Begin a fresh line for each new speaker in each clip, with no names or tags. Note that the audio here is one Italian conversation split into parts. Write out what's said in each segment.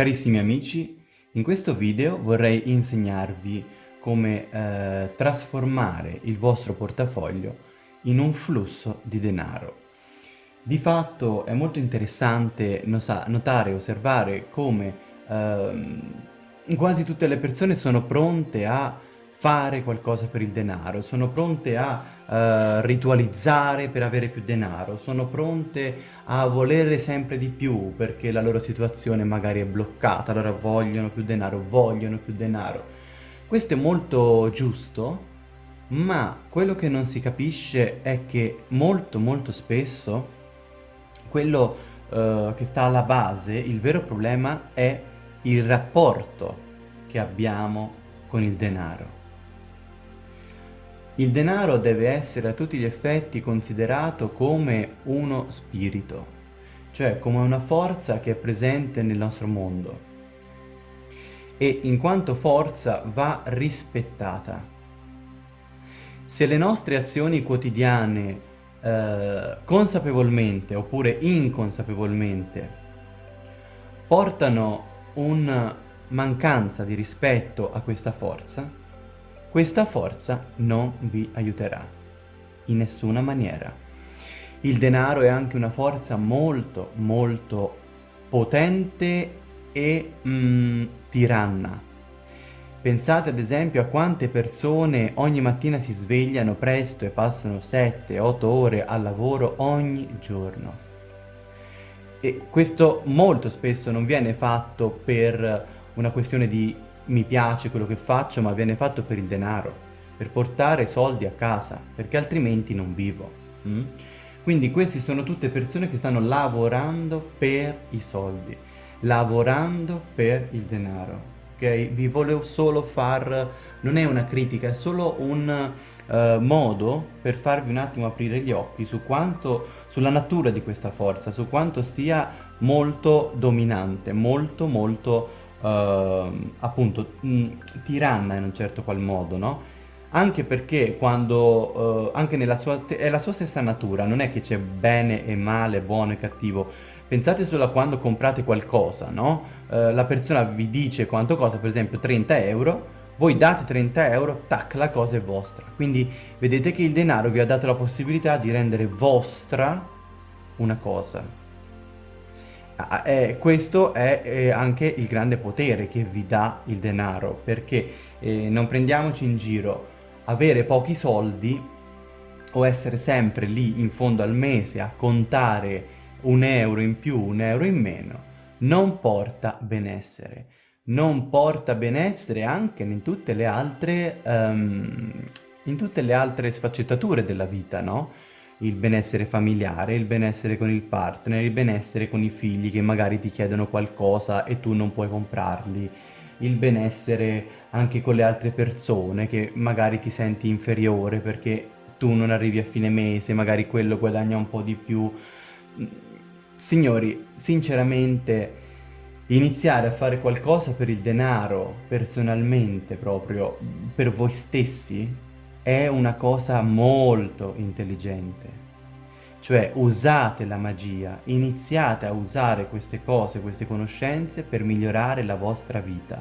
Carissimi amici, in questo video vorrei insegnarvi come eh, trasformare il vostro portafoglio in un flusso di denaro. Di fatto è molto interessante notare e osservare come eh, quasi tutte le persone sono pronte a fare qualcosa per il denaro, sono pronte a uh, ritualizzare per avere più denaro, sono pronte a volere sempre di più perché la loro situazione magari è bloccata, allora vogliono più denaro, vogliono più denaro. Questo è molto giusto, ma quello che non si capisce è che molto molto spesso quello uh, che sta alla base, il vero problema è il rapporto che abbiamo con il denaro. Il denaro deve essere a tutti gli effetti considerato come uno spirito, cioè come una forza che è presente nel nostro mondo e in quanto forza va rispettata. Se le nostre azioni quotidiane eh, consapevolmente oppure inconsapevolmente portano una mancanza di rispetto a questa forza, questa forza non vi aiuterà, in nessuna maniera. Il denaro è anche una forza molto, molto potente e mm, tiranna. Pensate ad esempio a quante persone ogni mattina si svegliano presto e passano 7-8 ore al lavoro ogni giorno. E questo molto spesso non viene fatto per una questione di mi piace quello che faccio ma viene fatto per il denaro, per portare soldi a casa, perché altrimenti non vivo. Mm? Quindi queste sono tutte persone che stanno lavorando per i soldi, lavorando per il denaro. Okay? Vi volevo solo far, non è una critica, è solo un uh, modo per farvi un attimo aprire gli occhi su quanto, sulla natura di questa forza, su quanto sia molto dominante, molto molto uh, appunto mh, mm, tiranna in un certo qual modo, no? Anche perché quando, uh, anche nella sua, è la sua stessa natura, non è che c'è bene e male, buono e cattivo. Pensate solo a quando comprate qualcosa, no? Uh, la persona vi dice quanto costa, per esempio 30 euro, voi date 30 euro, tac, la cosa è vostra. Quindi vedete che il denaro vi ha dato la possibilità di rendere vostra una cosa, Ah, eh, questo è eh, anche il grande potere che vi dà il denaro, perché eh, non prendiamoci in giro, avere pochi soldi o essere sempre lì in fondo al mese a contare un euro in più, un euro in meno, non porta benessere. Non porta benessere anche in tutte le altre, um, in tutte le altre sfaccettature della vita, no? Il benessere familiare, il benessere con il partner, il benessere con i figli che magari ti chiedono qualcosa e tu non puoi comprarli, il benessere anche con le altre persone che magari ti senti inferiore perché tu non arrivi a fine mese, magari quello guadagna un po' di più. Signori, sinceramente, iniziare a fare qualcosa per il denaro, personalmente proprio, per voi stessi, è una cosa molto intelligente. Cioè usate la magia, iniziate a usare queste cose, queste conoscenze per migliorare la vostra vita.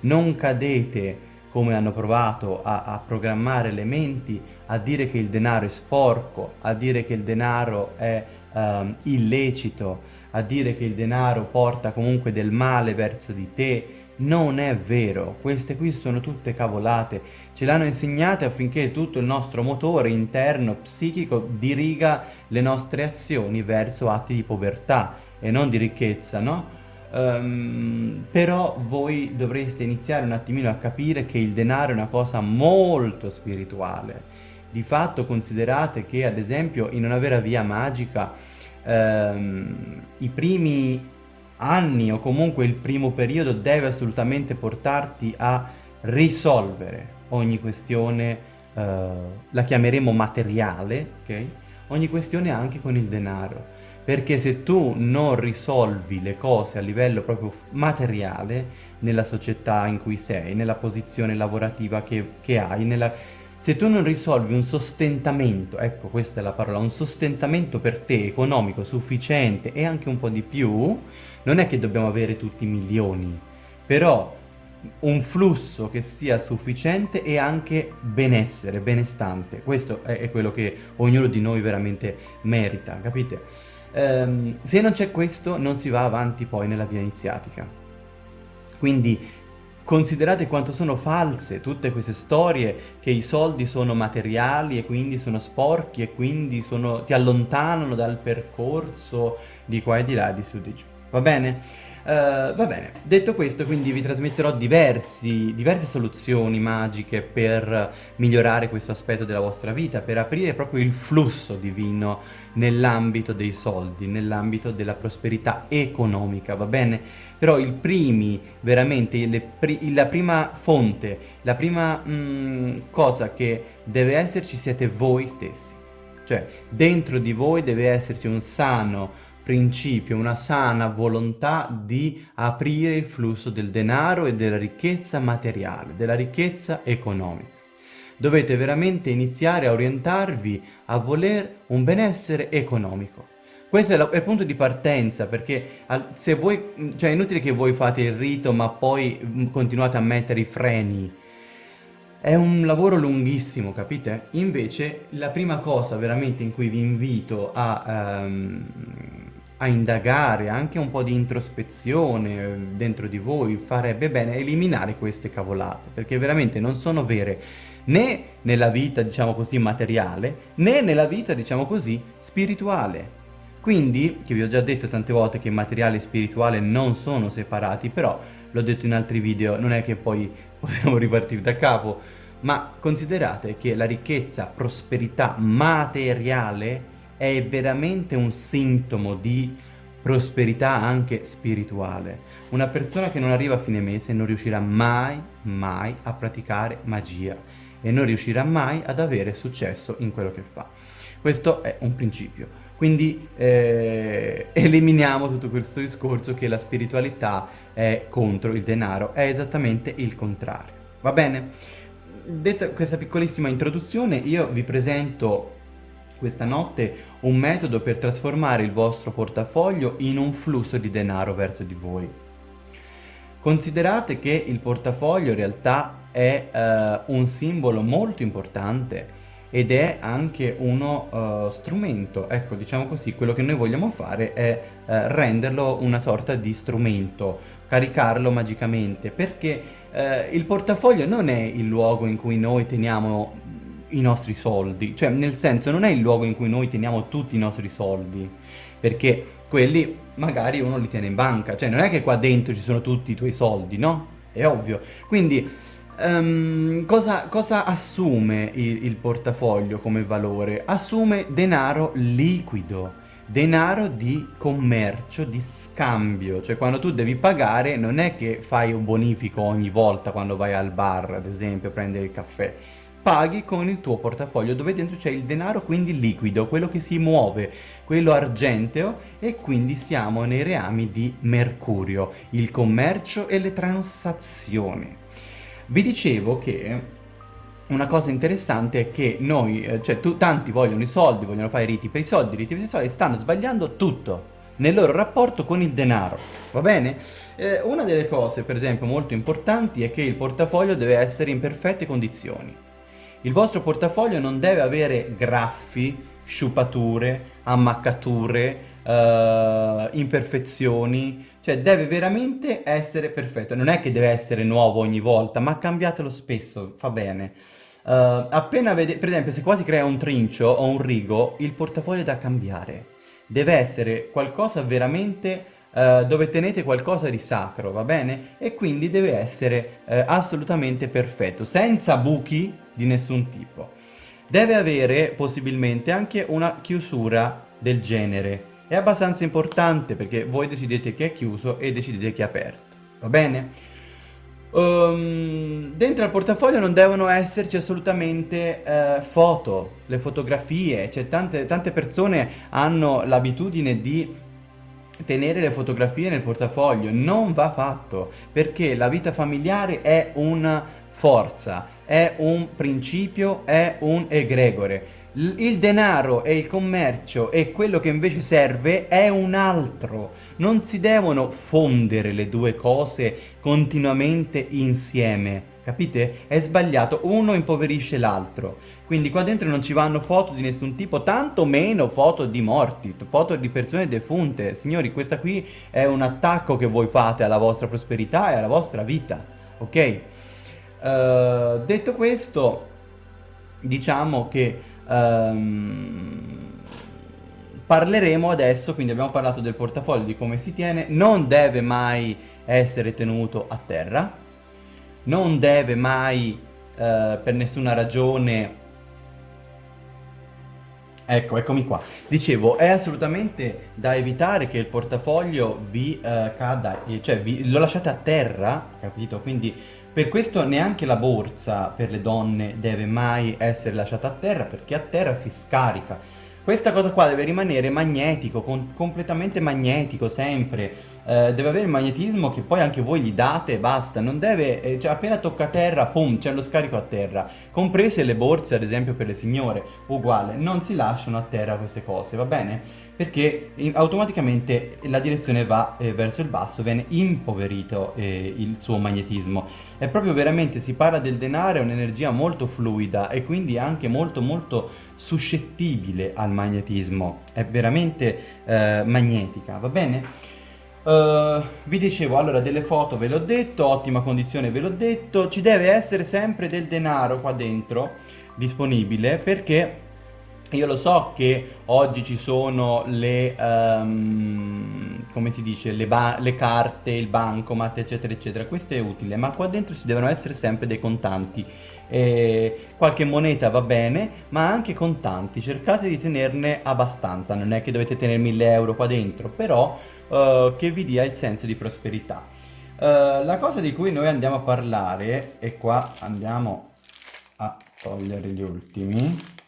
Non cadete come hanno provato a, a, programmare le menti, a dire che il denaro è sporco, a dire che il denaro è um, illecito, a dire che il denaro porta comunque del male verso di te, non è vero, queste qui sono tutte cavolate, ce l'hanno insegnate affinché tutto il nostro motore interno psichico diriga le nostre azioni verso atti di povertà e non di ricchezza, no? Um, però voi dovreste iniziare un attimino a capire che il denaro è una cosa molto spirituale. Di fatto considerate che ad esempio in una vera via magica um, i primi anni o comunque il primo periodo deve assolutamente portarti a risolvere ogni questione, uh, la chiameremo materiale, ok? Ogni questione anche con il denaro. Perché se tu non risolvi le cose a livello proprio materiale, nella società in cui sei, nella posizione lavorativa che, che hai, nella, Se tu non risolvi un sostentamento, ecco questa è la parola, un sostentamento per te economico sufficiente e anche un po' di più, non è che dobbiamo avere tutti milioni, però un flusso che sia sufficiente e anche benessere, benestante. Questo è, è quello che ognuno di noi veramente merita, capite? Um, se non c'è questo non si va avanti poi nella via iniziatica. Quindi considerate quanto sono false tutte queste storie che i soldi sono materiali e quindi sono sporchi e quindi sono, ti allontanano dal percorso di qua e di là, di su di giù. Va bene? Uh, va bene, detto questo quindi vi trasmetterò diversi, diverse soluzioni magiche per migliorare questo aspetto della vostra vita, per aprire proprio il flusso divino nell'ambito dei soldi, nell'ambito della prosperità economica, va bene? Però i primi, veramente, pri la prima fonte, la prima mh, mm, cosa che deve esserci siete voi stessi. Cioè, dentro di voi deve esserci un sano principio, una sana volontà di aprire il flusso del denaro e della ricchezza materiale, della ricchezza economica. Dovete veramente iniziare a orientarvi a voler un benessere economico. Questo è, la, è, il punto di partenza, perché se voi, cioè è inutile che voi fate il rito ma poi mm, continuate a mettere i freni. È un lavoro lunghissimo, capite? Invece la prima cosa veramente in cui vi invito a, um, a indagare, anche un po' di introspezione eh, dentro di voi, farebbe bene eliminare queste cavolate, perché veramente non sono vere né nella vita, diciamo così, materiale, né nella vita, diciamo così, spirituale. Quindi, che vi ho già detto tante volte che materiale e spirituale non sono separati, però l'ho detto in altri video, non è che poi possiamo ripartire da capo, ma considerate che la ricchezza, prosperità materiale è veramente un sintomo di prosperità anche spirituale. Una persona che non arriva a fine mese non riuscirà mai, mai a praticare magia e non riuscirà mai ad avere successo in quello che fa. Questo è un principio. Quindi eh, eliminiamo tutto questo discorso che la spiritualità è contro il denaro, è esattamente il contrario. Va bene? Detta questa piccolissima introduzione, io vi presento questa notte un metodo per trasformare il vostro portafoglio in un flusso di denaro verso di voi. Considerate che il portafoglio in realtà è uh, un simbolo molto importante ed è anche uno uh, strumento, ecco diciamo così, quello che noi vogliamo fare è uh, renderlo una sorta di strumento, caricarlo magicamente, perché il portafoglio non è il luogo in cui noi teniamo i nostri soldi, cioè nel senso non è il luogo in cui noi teniamo tutti i nostri soldi, perché quelli magari uno li tiene in banca, cioè non è che qua dentro ci sono tutti i tuoi soldi, no? È ovvio. Quindi um, cosa, cosa, assume il, il portafoglio come valore? Assume denaro liquido, denaro di commercio, di scambio, cioè quando tu devi pagare non è che fai un bonifico ogni volta quando vai al bar, ad esempio, a prendere il caffè, paghi con il tuo portafoglio dove dentro c'è il denaro quindi liquido, quello che si muove, quello argenteo e quindi siamo nei reami di Mercurio, il commercio e le transazioni. Vi dicevo che una cosa interessante è che noi, eh, cioè tu, tanti vogliono i soldi, vogliono fare riti per i soldi, riti per i soldi, stanno sbagliando tutto nel loro rapporto con il denaro, va bene? Eh, una delle cose, per esempio, molto importanti è che il portafoglio deve essere in perfette condizioni. Il vostro portafoglio non deve avere graffi, sciupature, ammaccature, uh, imperfezioni, cioè deve veramente essere perfetto. Non è che deve essere nuovo ogni volta, ma cambiatelo spesso, fa bene. Uh, appena vede, per esempio, se qua si crea un trincio o un rigo, il portafoglio è da cambiare. Deve essere qualcosa veramente uh, dove tenete qualcosa di sacro, va bene? E quindi deve essere uh, assolutamente perfetto, senza buchi, di nessun tipo. Deve avere possibilmente anche una chiusura del genere. È abbastanza importante perché voi decidete che è chiuso e decidete che è aperto. Va bene? Um, dentro al portafoglio non devono esserci assolutamente uh, foto, le fotografie, cioè tante, tante persone hanno l'abitudine di tenere le fotografie nel portafoglio, non va fatto perché la vita familiare è una forza, è un principio, è un egregore. Il denaro e il commercio e quello che invece serve è un altro. Non si devono fondere le due cose continuamente insieme. Capite? È sbagliato, uno impoverisce l'altro. Quindi qua dentro non ci vanno foto di nessun tipo, tanto meno foto di morti, foto di persone defunte. Signori, questa qui è un attacco che voi fate alla vostra prosperità e alla vostra vita, ok? Uh, detto questo, diciamo che um, parleremo adesso, quindi abbiamo parlato del portafoglio, di come si tiene, non deve mai essere tenuto a terra, non deve mai uh, per nessuna ragione Ecco, eccomi qua. Dicevo, è assolutamente da evitare che il portafoglio vi uh, cada, cioè vi, lo lasciate a terra, capito? Quindi per questo neanche la borsa per le donne deve mai essere lasciata a terra, perché a terra si scarica. Questa cosa qua deve rimanere magnetico, completamente magnetico sempre, eh, deve avere il magnetismo che poi anche voi gli date e basta, non deve, eh, cioè appena tocca terra, pum, c'è lo scarico a terra, comprese le borse ad esempio per le signore, uguale, non si lasciano a terra queste cose, va bene? Perché in, automaticamente la direzione va eh, verso il basso, viene impoverito eh, il suo magnetismo. È proprio veramente, si parla del denaro, è un'energia molto fluida e quindi anche molto molto suscettibile al magnetismo, è veramente eh, magnetica, va bene? Uh, vi dicevo, allora delle foto ve l'ho detto, ottima condizione ve l'ho detto, ci deve essere sempre del denaro qua dentro disponibile perché io lo so che oggi ci sono le, um, come si dice, le, le, carte, il bancomat, eccetera, eccetera. Questo è utile, ma qua dentro ci devono essere sempre dei contanti. E qualche moneta va bene, ma anche contanti. Cercate di tenerne abbastanza, non è che dovete tenere 1000 euro qua dentro, però uh, che vi dia il senso di prosperità. Uh, la cosa di cui noi andiamo a parlare, e qua andiamo a togliere gli ultimi,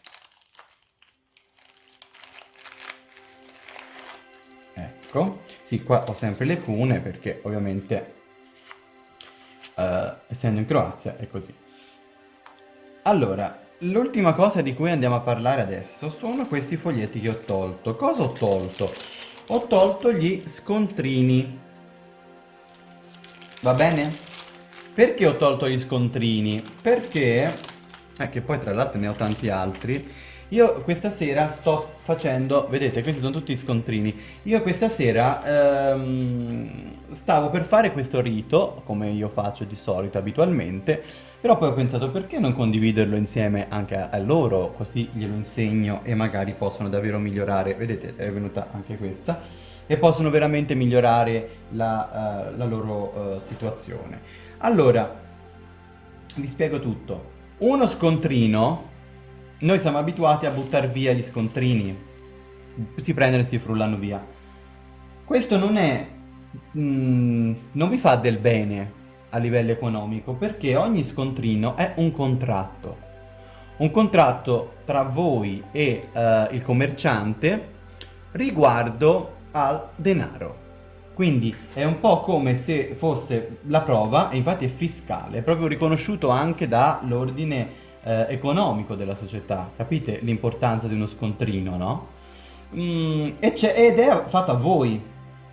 ecco, sì qua ho sempre le cune perché ovviamente uh, essendo in Croazia è così. Allora, l'ultima cosa di cui andiamo a parlare adesso sono questi foglietti che ho tolto. Cosa ho tolto? ho tolto gli scontrini. Va bene? Perché ho tolto gli scontrini? Perché, eh, che poi tra l'altro ne ho tanti altri, io questa sera sto facendo, vedete questi sono tutti scontrini, io questa sera ehm, stavo per fare questo rito, come io faccio di solito abitualmente, però poi ho pensato perché non condividerlo insieme anche a, loro, così glielo insegno e magari possono davvero migliorare, vedete è venuta anche questa, e possono veramente migliorare la, uh, la loro uh, situazione. Allora, vi spiego tutto. Uno scontrino noi siamo abituati a buttare via gli scontrini. Si prendono e si frullano via. Questo non è... Mm, non vi fa del bene a livello economico perché ogni scontrino è un contratto. Un contratto tra voi e uh, il commerciante riguardo al denaro. Quindi è un po' come se fosse la prova, e infatti è fiscale, è proprio riconosciuto anche dall'ordine eh, economico della società. Capite l'importanza di uno scontrino, no? Mm, ed è fatto a voi,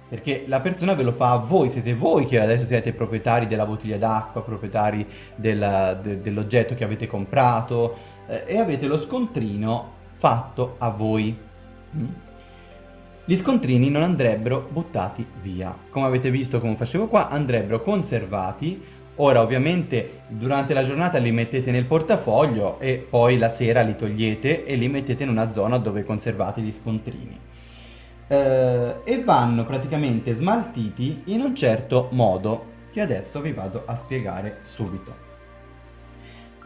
perché la persona ve lo fa a voi, siete voi che adesso siete proprietari della bottiglia d'acqua, proprietari della, de, dell'oggetto che avete comprato eh, e avete lo scontrino fatto a voi. Mm? Gli scontrini non andrebbero buttati via. Come avete visto come facevo qua, andrebbero conservati Ora ovviamente durante la giornata li mettete nel portafoglio e poi la sera li togliete e li mettete in una zona dove conservate gli scontrini. Eh, e vanno praticamente smaltiti in un certo modo che adesso vi vado a spiegare subito.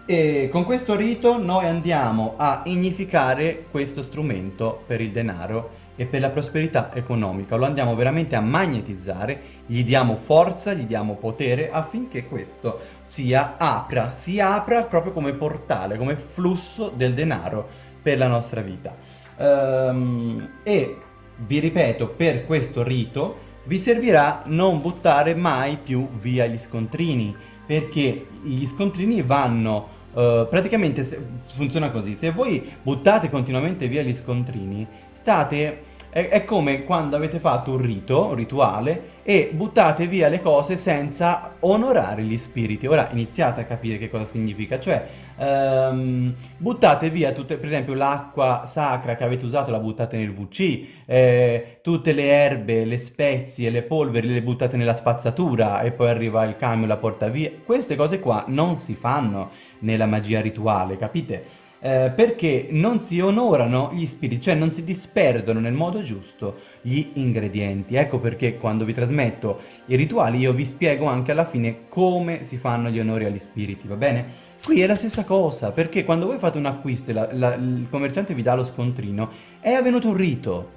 E con questo rito noi andiamo a ignificare questo strumento per il denaro e per la prosperità economica. Lo andiamo veramente a magnetizzare, gli diamo forza, gli diamo potere affinché questo sia apra, si apra proprio come portale, come flusso del denaro per la nostra vita. Um, e vi ripeto, per questo rito vi servirà non buttare mai più via gli scontrini, perché gli scontrini vanno Uh, praticamente se, funziona così, se voi buttate continuamente via gli scontrini, state è, come quando avete fatto un rito, un rituale, e buttate via le cose senza onorare gli spiriti. Ora iniziate a capire che cosa significa, cioè um, buttate via tutte, per esempio l'acqua sacra che avete usato la buttate nel WC, eh, tutte le erbe, le spezie, le polveri le buttate nella spazzatura e poi arriva il camion e la porta via. Queste cose qua non si fanno nella magia rituale, capite? eh, perché non si onorano gli spiriti, cioè non si disperdono nel modo giusto gli ingredienti. Ecco perché quando vi trasmetto i rituali io vi spiego anche alla fine come si fanno gli onori agli spiriti, va bene? Qui è la stessa cosa, perché quando voi fate un acquisto e la, la, il commerciante vi dà lo scontrino, è avvenuto un rito,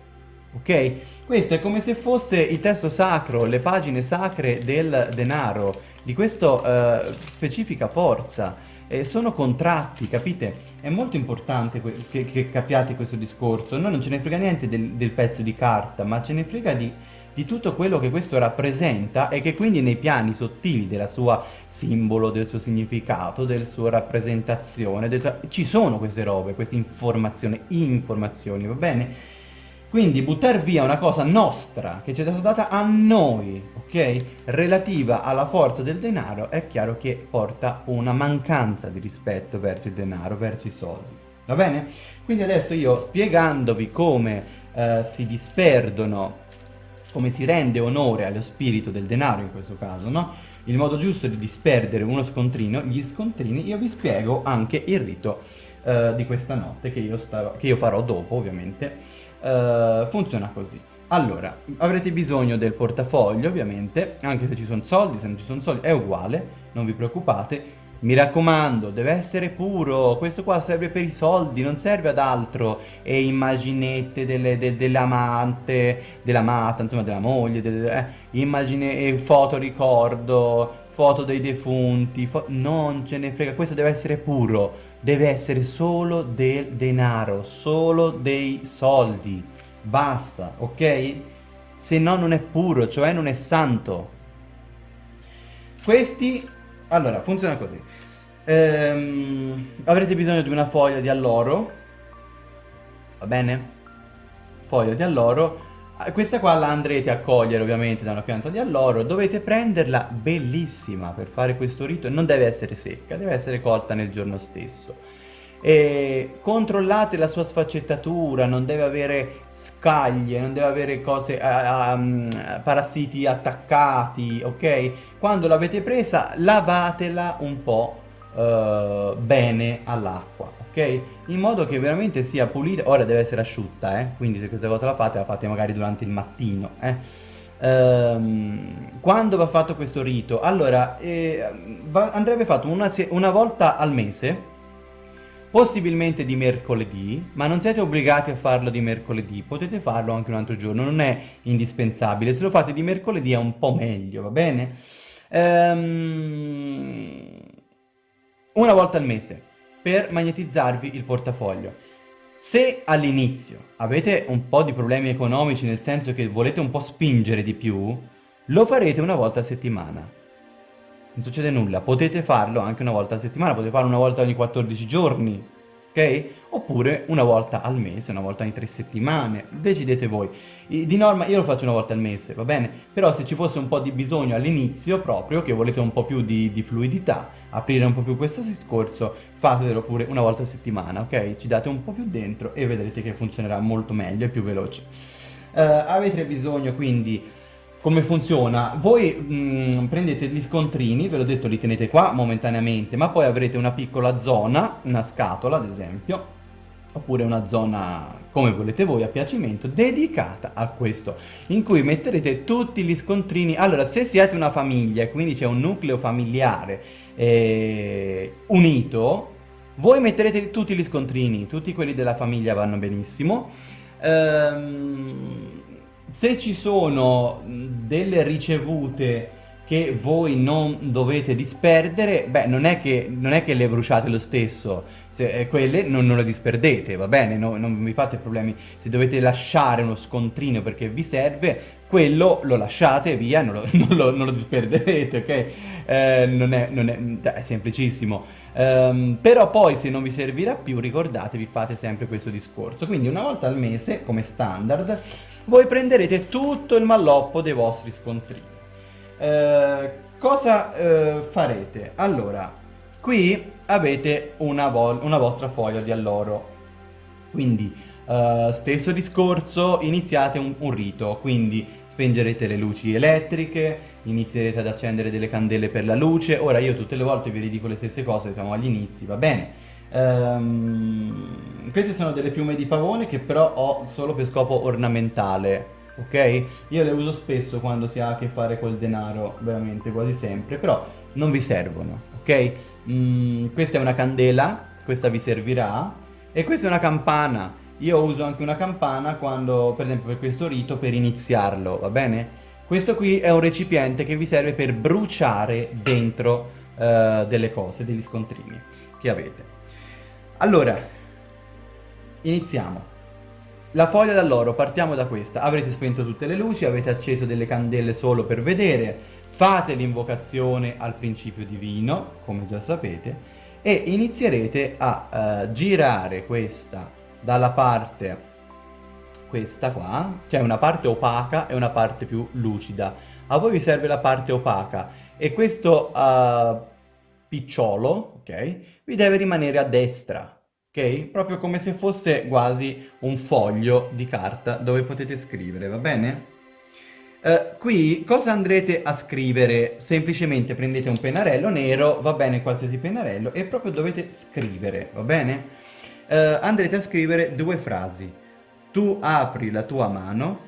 ok? Questo è come se fosse il testo sacro, le pagine sacre del denaro, di questa uh, specifica forza eh, sono contratti, capite? È molto importante che, che, capiate questo discorso. Noi non ce ne frega niente del, del pezzo di carta, ma ce ne frega di, di, tutto quello che questo rappresenta e che quindi nei piani sottili della sua simbolo, del suo significato, della sua rappresentazione, del, ci sono queste robe, queste informazioni, informazioni, va bene? Quindi buttare via una cosa nostra, che ci è stata data a noi, ok? Relativa alla forza del denaro, è chiaro che porta una mancanza di rispetto verso il denaro, verso i soldi. Va bene? Quindi adesso io spiegandovi come eh, si disperdono, come si rende onore allo spirito del denaro in questo caso, no? Il modo giusto di disperdere uno scontrino, gli scontrini, io vi spiego anche il rito eh, di questa notte che io, starò, che io farò dopo ovviamente Uh, funziona così. Allora, avrete bisogno del portafoglio ovviamente, anche se ci sono soldi, se non ci sono soldi è uguale, non vi preoccupate. Mi raccomando, deve essere puro, questo qua serve per i soldi, non serve ad altro. E immaginette delle, de, dell'amante, dell'amata, insomma della moglie, delle, eh, immagine, e foto ricordo, foto dei defunti, fo non ce ne frega, questo deve essere puro, deve essere solo del denaro, solo dei soldi, basta, ok? Se no non è puro, cioè non è santo. Questi, allora, funziona così. Ehm, avrete bisogno di una foglia di alloro, va bene? Foglia di alloro, questa qua la andrete a cogliere ovviamente da una pianta di alloro, dovete prenderla bellissima per fare questo rito, non deve essere secca, deve essere colta nel giorno stesso. E controllate la sua sfaccettatura, non deve avere scaglie, non deve avere cose, um, parassiti attaccati, ok? Quando l'avete presa lavatela un po' uh, bene all'acqua, In modo che veramente sia pulita, ora deve essere asciutta, eh? Quindi se questa cosa la fate, la fate magari durante il mattino, eh? Um, quando va fatto questo rito? Allora, eh, va, andrebbe fatto una, una volta al mese, possibilmente di mercoledì, ma non siete obbligati a farlo di mercoledì, potete farlo anche un altro giorno, non è indispensabile, se lo fate di mercoledì è un po' meglio, va bene? Um, una volta al mese per magnetizzarvi il portafoglio. Se all'inizio avete un po' di problemi economici, nel senso che volete un po' spingere di più, lo farete una volta a settimana. Non succede nulla, potete farlo anche una volta a settimana, potete farlo una volta ogni 14 giorni, ok? Oppure una volta al mese, una volta ogni tre settimane, decidete voi. Di norma io lo faccio una volta al mese, va bene? Però se ci fosse un po' di bisogno all'inizio proprio, che volete un po' più di, di, fluidità, aprire un po' più questo discorso, fatelo pure una volta a settimana, ok? Ci date un po' più dentro e vedrete che funzionerà molto meglio e più veloce. Uh, avete bisogno quindi come funziona? Voi mh, mm, prendete gli scontrini, ve l'ho detto li tenete qua momentaneamente, ma poi avrete una piccola zona, una scatola ad esempio, oppure una zona come volete voi a piacimento dedicata a questo in cui metterete tutti gli scontrini. Allora se siete una famiglia e quindi c'è un nucleo familiare eh, unito voi metterete tutti gli scontrini tutti quelli della famiglia vanno benissimo. Ehm, se ci sono delle ricevute che voi non dovete disperdere, beh, non è che, non è che le bruciate lo stesso, se, eh, quelle non, non, le disperdete, va bene, no, non vi fate problemi. Se dovete lasciare uno scontrino perché vi serve, quello lo lasciate via, non lo, non lo, non lo disperderete, ok? Eh, non, è, è, cioè, è semplicissimo. Um, però poi se non vi servirà più, ricordatevi, fate sempre questo discorso. Quindi una volta al mese, come standard, voi prenderete tutto il malloppo dei vostri scontrini. Eh, cosa eh, farete? Allora, qui avete una, una, vostra foglia di alloro. Quindi, eh, stesso discorso, iniziate un, un rito. Quindi spengerete le luci elettriche, inizierete ad accendere delle candele per la luce. Ora io tutte le volte vi ridico le stesse cose, siamo agli inizi, va bene. Um, queste sono delle piume di pavone che però ho solo per scopo ornamentale ok? Io le uso spesso quando si ha a che fare col denaro, veramente quasi sempre, però non vi servono, ok? Mm, questa è una candela, questa vi servirà, e questa è una campana. Io uso anche una campana quando, per esempio per questo rito, per iniziarlo, va bene? Questo qui è un recipiente che vi serve per bruciare dentro uh, delle cose, degli scontrini che avete. Allora, iniziamo. La foglia d'alloro, partiamo da questa. Avrete spento tutte le luci, avete acceso delle candele solo per vedere, fate l'invocazione al principio divino, come già sapete, e inizierete a uh, girare questa dalla parte, questa qua, cioè una parte opaca e una parte più lucida. A voi vi serve la parte opaca e questo uh, picciolo, ok, vi deve rimanere a destra, ok? Proprio come se fosse quasi un foglio di carta dove potete scrivere, va bene? Uh, qui cosa andrete a scrivere? Semplicemente prendete un pennarello nero, va bene qualsiasi pennarello, e proprio dovete scrivere, va bene? Uh, andrete a scrivere due frasi. Tu apri la tua mano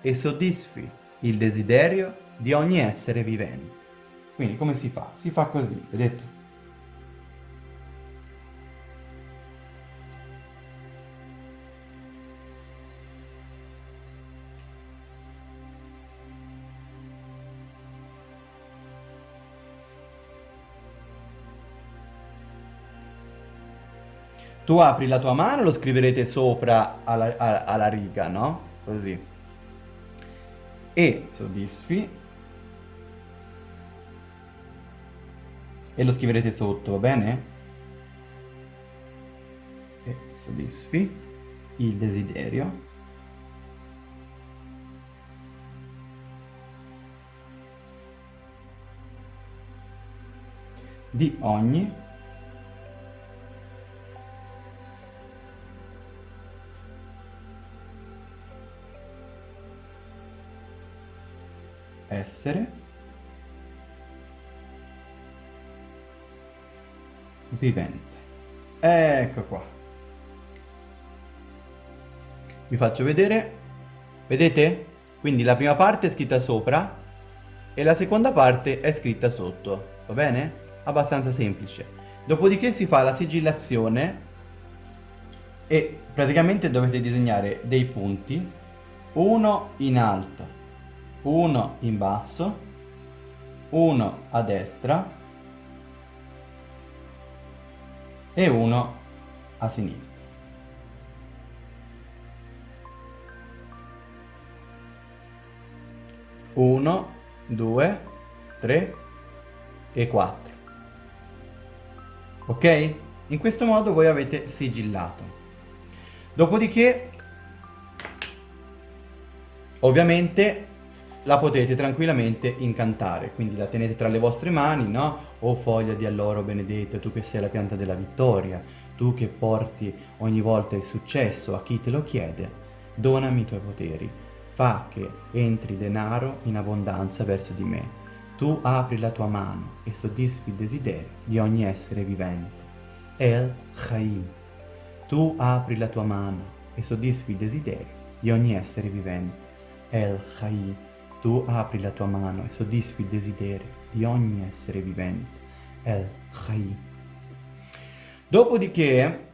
e soddisfi il desiderio di ogni essere vivente. Quindi come si fa? Si fa così, vedete? Tu apri la tua mano, lo scriverete sopra alla, alla, alla riga, no? Così. E soddisfi. E lo scriverete sotto, va bene? E soddisfi il desiderio. di ogni essere vivente. Ecco qua. Vi faccio vedere. Vedete? Quindi la prima parte è scritta sopra e la seconda parte è scritta sotto. Va bene? Abbastanza semplice. Dopodiché si fa la sigillazione e praticamente dovete disegnare dei punti, uno in alto uno in basso, uno a destra e uno a sinistra. Uno, due, tre e quattro. Ok? In questo modo voi avete sigillato. Dopodiché, ovviamente, la potete tranquillamente incantare, quindi la tenete tra le vostre mani, no? O foglia di alloro benedetto, tu che sei la pianta della vittoria, tu che porti ogni volta il successo a chi te lo chiede, donami i tuoi poteri, fa che entri denaro in abbondanza verso di me. Tu apri la tua mano e soddisfi il desiderio di ogni essere vivente. El Chai. Tu apri la tua mano e soddisfi il desiderio di ogni essere vivente. El Chai. Tu apri la tua mano e soddisfi il desiderio di ogni essere vivente. El Chai. Dopodiché,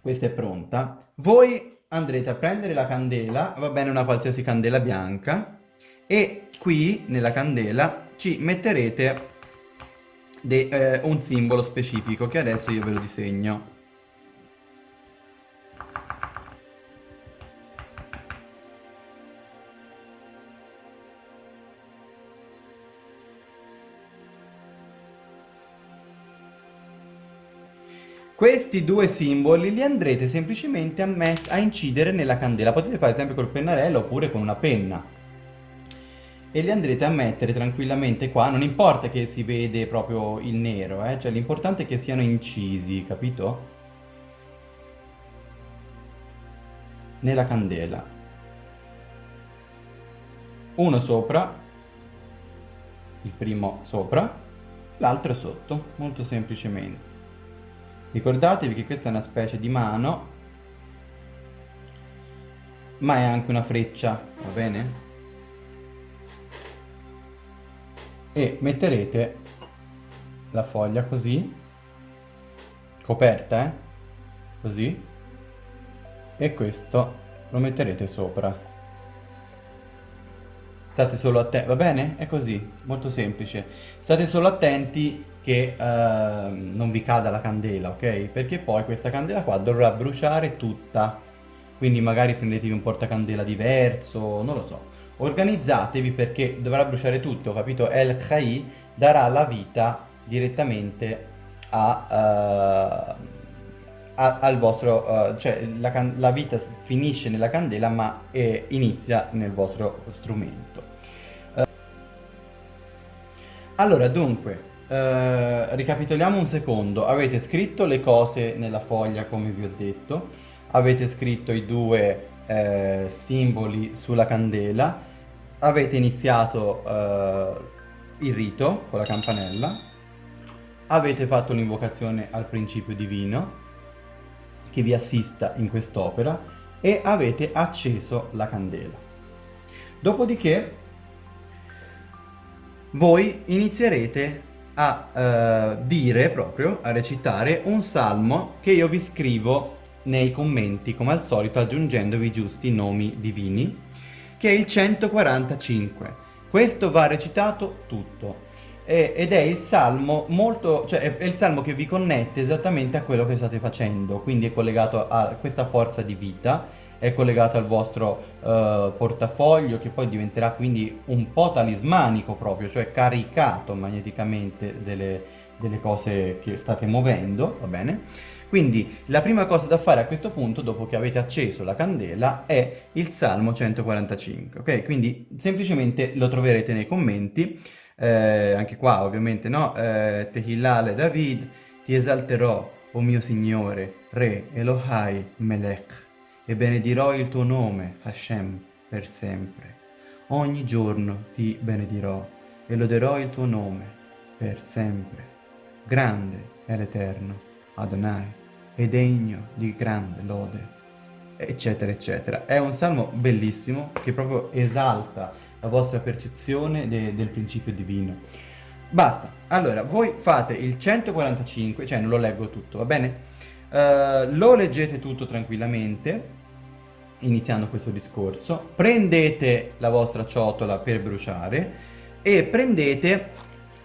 questa è pronta, voi andrete a prendere la candela, va bene una qualsiasi candela bianca, e qui nella candela ci metterete eh, un simbolo specifico che adesso io ve lo disegno. Questi due simboli li andrete semplicemente a, a, incidere nella candela. Potete fare sempre col pennarello oppure con una penna. E li andrete a mettere tranquillamente qua. Non importa che si vede proprio il nero, eh? Cioè l'importante è che siano incisi, capito? Nella candela. Uno sopra. Il primo sopra. L'altro sotto. Molto semplicemente. Ricordatevi che questa è una specie di mano, ma è anche una freccia, va bene? E metterete la foglia così, coperta, eh? Così. E questo lo metterete sopra. State solo attenti, va bene? È così, molto semplice. State solo attenti che uh, non vi cada la candela, ok? Perché poi questa candela qua dovrà bruciare tutta. Quindi magari prendetevi un portacandela diverso, non lo so. Organizzatevi perché dovrà bruciare tutto, capito? El Khai darà la vita direttamente a, uh, al vostro... Uh, cioè la, la, vita finisce nella candela ma eh, inizia nel vostro strumento. allora, dunque, Uh, ricapitoliamo un secondo, avete scritto le cose nella foglia come vi ho detto, avete scritto i due uh, simboli sulla candela, avete iniziato uh, il rito con la campanella, avete fatto un'invocazione al principio divino che vi assista in quest'opera e avete acceso la candela. Dopodiché voi inizierete a uh, dire proprio, a recitare un salmo che io vi scrivo nei commenti come al solito aggiungendovi giusti nomi divini che è il 145 questo va recitato tutto. Ed è il salmo molto, cioè è il salmo che vi connette esattamente a quello che state facendo, quindi è collegato a questa forza di vita è collegato al vostro uh, portafoglio che poi diventerà quindi un po' talismanico proprio, cioè caricato magneticamente delle, delle cose che state muovendo, va bene? Quindi la prima cosa da fare a questo punto, dopo che avete acceso la candela, è il Salmo 145, ok? Quindi semplicemente lo troverete nei commenti, eh, anche qua ovviamente, no? Eh, Tehillale David, ti esalterò, o oh mio Signore, Re Elohai Melech e benedirò il tuo nome, Hashem, per sempre. Ogni giorno ti benedirò e loderò il tuo nome per sempre. Grande è l'Eterno, Adonai, e degno di grande lode, eccetera, eccetera. È un salmo bellissimo che proprio esalta la vostra percezione de del principio divino. Basta, allora voi fate il 145, cioè non lo leggo tutto, va bene? Uh, lo leggete tutto tranquillamente iniziando questo discorso, prendete la vostra ciotola per bruciare e prendete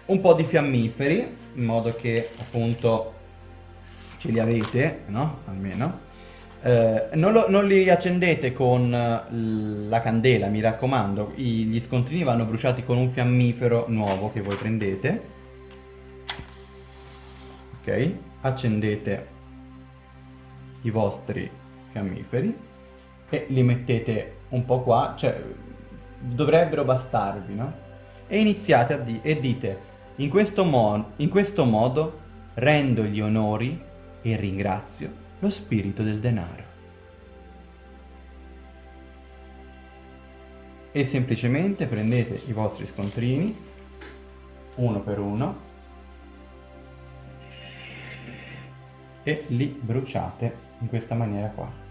un po' di fiammiferi, in modo che appunto ce li avete, no? Almeno. Eh, non, lo, non, li accendete con la candela, mi raccomando, I, gli scontrini vanno bruciati con un fiammifero nuovo che voi prendete. Ok, accendete i vostri fiammiferi e li mettete un po' qua, cioè dovrebbero bastarvi, no? E iniziate a dire, e dite, in questo, mo in questo modo rendo gli onori e ringrazio lo spirito del denaro. E semplicemente prendete i vostri scontrini, uno per uno, e li bruciate in questa maniera qua.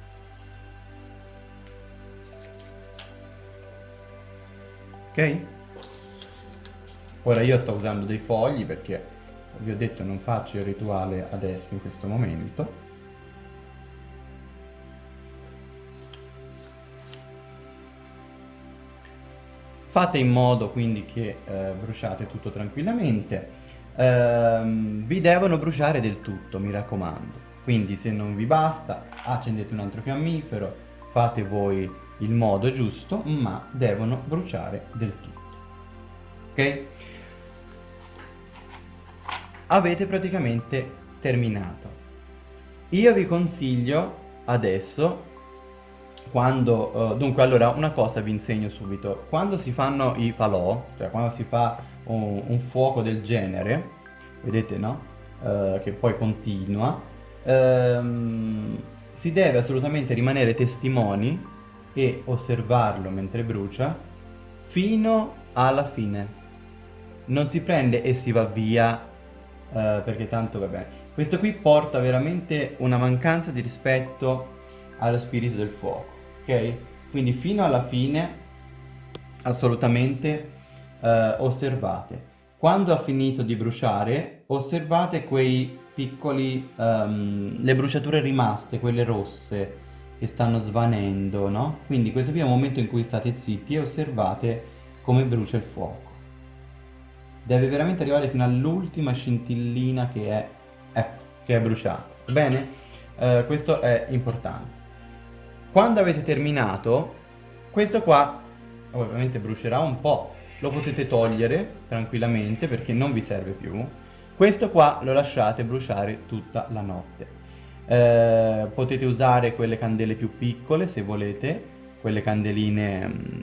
Ok? Ora io sto usando dei fogli perché vi ho detto non faccio il rituale adesso in questo momento Fate in modo quindi che eh, bruciate tutto tranquillamente. Ehm, vi devono bruciare del tutto, mi raccomando. Quindi se non vi basta, accendete un altro fiammifero, fate voi il modo giusto, ma devono bruciare del tutto. Ok? Avete praticamente terminato. Io vi consiglio adesso quando, uh, dunque allora una cosa vi insegno subito, quando si fanno i falò, cioè quando si fa un, un fuoco del genere, vedete no? Uh, che poi continua, um, si deve assolutamente rimanere testimoni e osservarlo mentre brucia fino alla fine. Non si prende e si va via uh, perché tanto va bene. Questo qui porta veramente una mancanza di rispetto allo spirito del fuoco ok? Quindi fino alla fine assolutamente eh, osservate. Quando ha finito di bruciare, osservate quei piccoli, um, le bruciature rimaste, quelle rosse che stanno svanendo, no? Quindi questo qui è il momento in cui state zitti e osservate come brucia il fuoco. Deve veramente arrivare fino all'ultima scintillina che è, ecco, che è bruciata. Bene? Uh, questo è importante. Quando avete terminato, questo qua ovviamente brucerà un po', lo potete togliere tranquillamente perché non vi serve più. Questo qua lo lasciate bruciare tutta la notte. Eh, potete usare quelle candele più piccole se volete, quelle candeline, mm,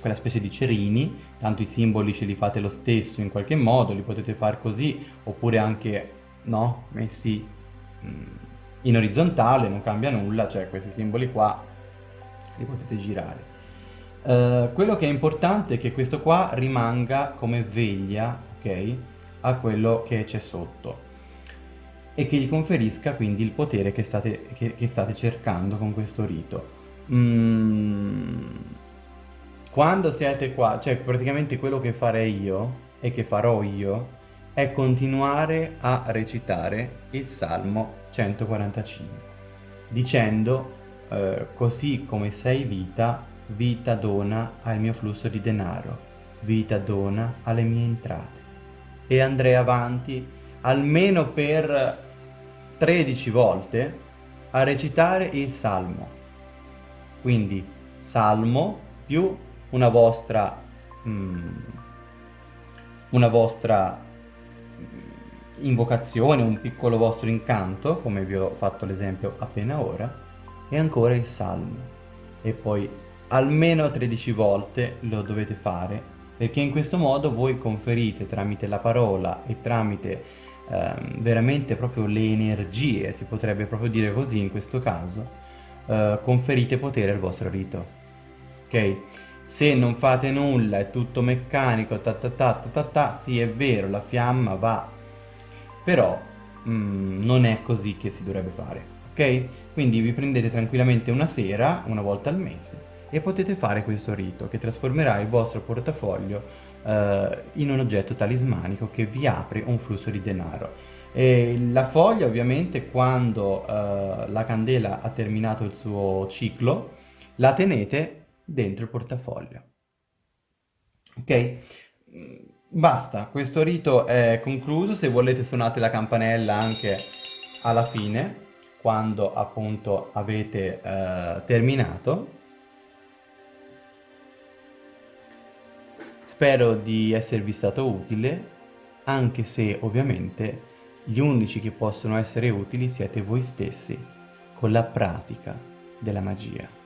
quella specie di cerini, tanto i simboli ce li fate lo stesso in qualche modo, li potete fare così, oppure anche, no, messi... Mm, in orizzontale non cambia nulla, cioè questi simboli qua li potete girare. Uh, quello che è importante è che questo qua rimanga come veglia, ok, a quello che c'è sotto e che gli conferisca quindi il potere che state, che, che state cercando con questo rito. Mm. Quando siete qua, cioè praticamente quello che farei io e che farò io è continuare a recitare il Salmo 145, dicendo eh, così come sei vita, vita dona al mio flusso di denaro, vita dona alle mie entrate. E andrei avanti almeno per 13 volte a recitare il Salmo. Quindi Salmo più una vostra, mm, una vostra invocazione, un piccolo vostro incanto, come vi ho fatto l'esempio appena ora, e ancora il Salmo. E poi almeno 13 volte lo dovete fare, perché in questo modo voi conferite tramite la parola e tramite ehm, veramente proprio le energie, si potrebbe proprio dire così in questo caso, eh, conferite potere al vostro rito. Ok? Se non fate nulla, è tutto meccanico, ta ta ta ta ta, ta sì è vero, la fiamma va però mm, non è così che si dovrebbe fare, ok? Quindi vi prendete tranquillamente una sera, una volta al mese, e potete fare questo rito che trasformerà il vostro portafoglio eh, in un oggetto talismanico che vi apre un flusso di denaro. E la foglia ovviamente quando eh, la candela ha terminato il suo ciclo la tenete dentro il portafoglio. Ok? Basta, questo rito è concluso, se volete suonate la campanella anche alla fine, quando appunto avete eh, terminato. Spero di esservi stato utile, anche se ovviamente gli unici che possono essere utili siete voi stessi, con la pratica della magia.